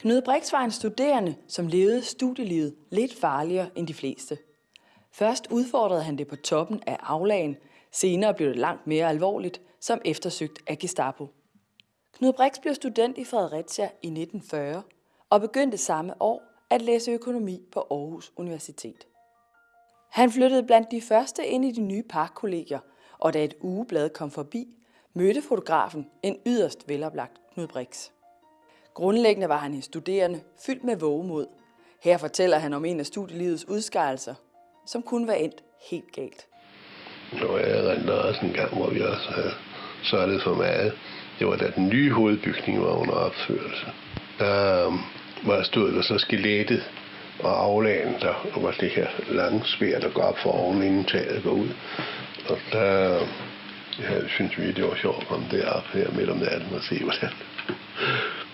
Knud Brix var en studerende, som levede studielivet lidt farligere end de fleste. Først udfordrede han det på toppen af aflagen, senere blev det langt mere alvorligt, som eftersøgt af Gestapo. Knud Brix blev student i Fredericia i 1940 og begyndte samme år at læse økonomi på Aarhus Universitet. Han flyttede blandt de første ind i de nye parkkollegier, og da et ugeblad kom forbi, mødte fotografen en yderst veloplagt Knud Brix. Grundlæggende var han en studerende, fyldt med vågemod. Her fortæller han om en af studielivets udskejelser, som kunne være endt helt galt. Nu jeg erindrer også en gang, hvor vi også øh, havde sørget for meget. Det var da den nye hovedbygning var under opførelse. Der øh, var stod der så skelettet og aflagen, der var det her lange svær, der går op for oven, inden taget går ud. Og der øh, ja, synes vi, det var sjovt at komme derop her midt om natten og se, hvordan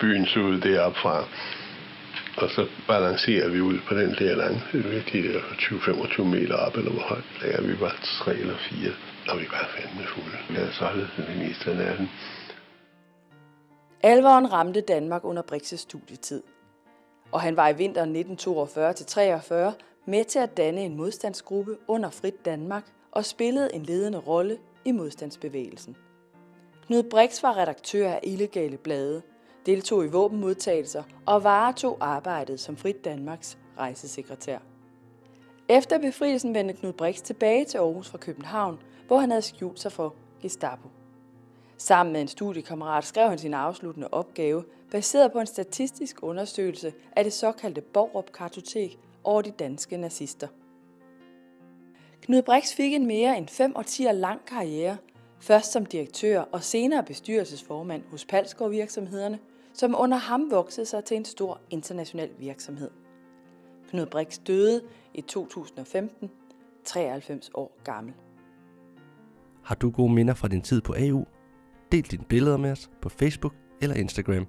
byen så ud deroppe fra. Og så balancerer vi ud på den der lange, virkelig der 20-25 meter op, eller hvor højt lager vi var tre eller fire, og vi var fandme fulde. Vi havde solgt det meste af natten. Alvoren ramte Danmark under Brixes studietid, og han var i vinteren 1942-43 med til at danne en modstandsgruppe under Frit Danmark og spillede en ledende rolle i modstandsbevægelsen. Knud Brix var redaktør af illegale blade, deltog i våbenmodtagelser og varetog arbejdet som Frit Danmarks rejsesekretær. Efter befrielsen vendte Knud Brix tilbage til Aarhus fra København, hvor han havde skjult sig for Gestapo. Sammen med en studiekammerat skrev han sin afsluttende opgave, baseret på en statistisk undersøgelse af det såkaldte Borup-kartotek over de danske nazister. Knud Brix fik en mere end fem årtier lang karriere, først som direktør og senere bestyrelsesformand hos Palsgaard virksomhederne, som under ham voksede sig til en stor international virksomhed. Knud Brix døde i 2015, 93 år gammel. Har du gode minder fra din tid på AU? Del dine billeder med os på Facebook eller Instagram.